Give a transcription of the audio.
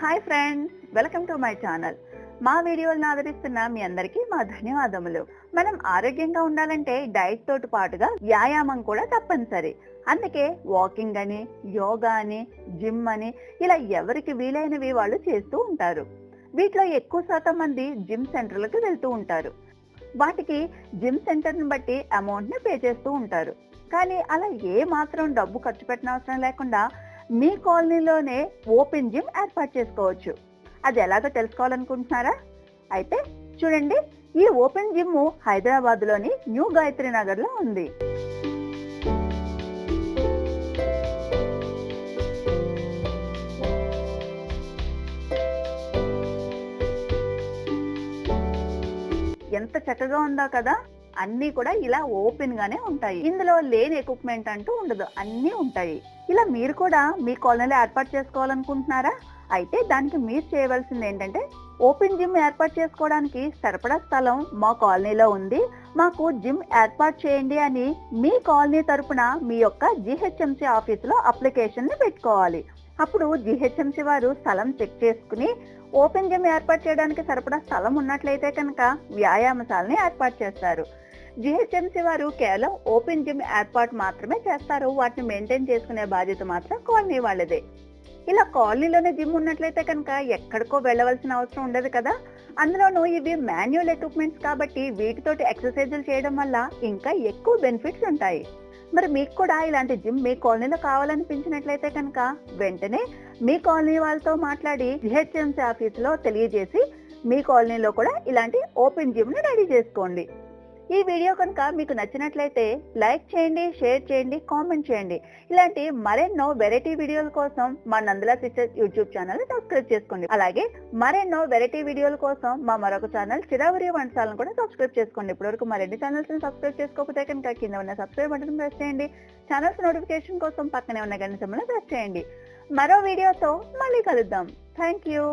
Hi friends welcome to my channel మా వీడియోలను ఆదరిస్తున్న మీ అందరికీ మా ధన్యవాదములు. మనం ఆరోగ్యంగా ఉండాలంటే డైట్ తోటి పాటుగా వ్యాయామం కూడా తప్పనిసరి. అందుకే వాకింగ్ అని యోగా అని జిమ్ అని ఇలా ఎవరికి వీలైనవి వాళ్ళు చేస్తూ ఉంటారు. వీటిలో ఎక్కువ శాతం మంది జిమ్ సెంటర్లకు వెళ్తూ ఉంటారు. వాటికి జిమ్ సెంటర్ని బట్టి అమౌంట్ని పే చేస్తూ ఉంటారు. కానీ అలా ఏ మాత్రం డబ్బు ఖర్చు పెట్టిన అవసరం లేకుండా మీ కాలనీలోనే ఓపెన్ జిమ్ ఏర్పాటు చేసుకోవచ్చు. అది ఎలాగో తెలుసుకోవాలనుకుంటున్నారా? అయితే చూడండి ఈ ఓపెన్ జిమ్ హైదరాబాద్లోని న్యూ గాయత్రి నగర్లో ఉంది. ఎంత చక్కగా ఉందా కదా! అన్ని కూడా ఇలా ఓపెన్ గానే ఉంటాయి. ఇందులో లేని ఎక్విప్మెంట్ అంటూ ఉండదు. అన్ని ఉంటాయి. ఇలా మీరు కూడా మీ కాలనీలో ఏర్పాటు చేసుకోవాలనుకుంటున్నారా? అయితే దానికి మీరు చేయవలసింది ఏంటంటే ఓపెన్ జిమ్ ఏర్పాటు చేసుకోవడానికి సరిపడా స్థలం మా కాలనీలో ఉంది. మాకు జిమ్ ఏర్పాటు చేయండి అని మీ కాలనీ తరపున మీ యొక్క జిహెచ్ఎంసి ఆఫీసులో అప్లికేషన్ని పెట్టుకోవాలి. అప్పుడు జిహెచ్ఎంసి వారు స్థలం చెక్ చేసుకుని ఓపెన్ జిమ్ ఏర్పాటు చేయడానికి సరిపడా స్థలం ఉన్నట్లయితే కనుక వ్యాయామశాలని ఏర్పాటు చేస్తారు. జిహెచ్ఎంసి వారు కేవలం ఓపెన్ జిమ్ ఏర్పాటు మాత్రమే చేస్తారు. వాటిని మెయింటైన్ చేసుకునే బాధ్యత మాత్రం కాలనీ వాళ్ళదే. ఇలా కాలనీలోనే జిమ్ ఉన్నట్లయితే కనుక ఎక్కడికో వెళ్ళవలసిన అవసరం ఉండదు కదా. అందులోనూ ఇవి మాన్యువల్ ఎక్విప్మెంట్స్ కాబట్టి వీటితోటి ఎక్సర్సైజులు చేయడం వల్ల ఇంకా ఎక్కువ బెనిఫిట్స్ ఉంటాయి. మరి మీకు కూడా ఇలాంటి జిమ్ మీ కాలనీలో కావాలనిపించినట్లయితే కనుక వెంటనే మీ కాలనీ వాళ్ళతో మాట్లాడి జిహెచ్ఎంసీ ఆఫీసులో తెలియజేసి మీ కాలనీలో కూడా ఇలాంటి ఓపెన్ జిమ్ని రెడీ చేసుకోండి. ఈ వీడియో కనుక మీకు నచ్చినట్లయితే లైక్ చేయండి షేర్ చేయండి కామెంట్ చేయండి. ఇలాంటి మరెన్నో వెరైటీ వీడియోల కోసం మా Nandala sisters YouTube channel subscribe చేసుకోండి. అలాగే మరెన్నో వెరైటీ వీడియోల కోసం మా మరొక ఛానల్ చిరావరి వంటశాలను కూడా సబ్స్క్రైబ్ చేసుకోండి. ఇప్పటివరకు మరిన్ని ఛానల్స్ని సబ్స్క్రైబ్ చేసుకోకపోతే కనుక కింద ఉన్న సబ్స్క్రైబ్ బటన్ ప్రెస్ చేయండి. ఛానల్స్ నోటిఫికేషన్ కోసం పక్కనే ఉన్న గంట సింబల్ ప్రెస్ చేయండి. మరో వీడియోతో మళ్ళీ కలుద్దాం. Thank you.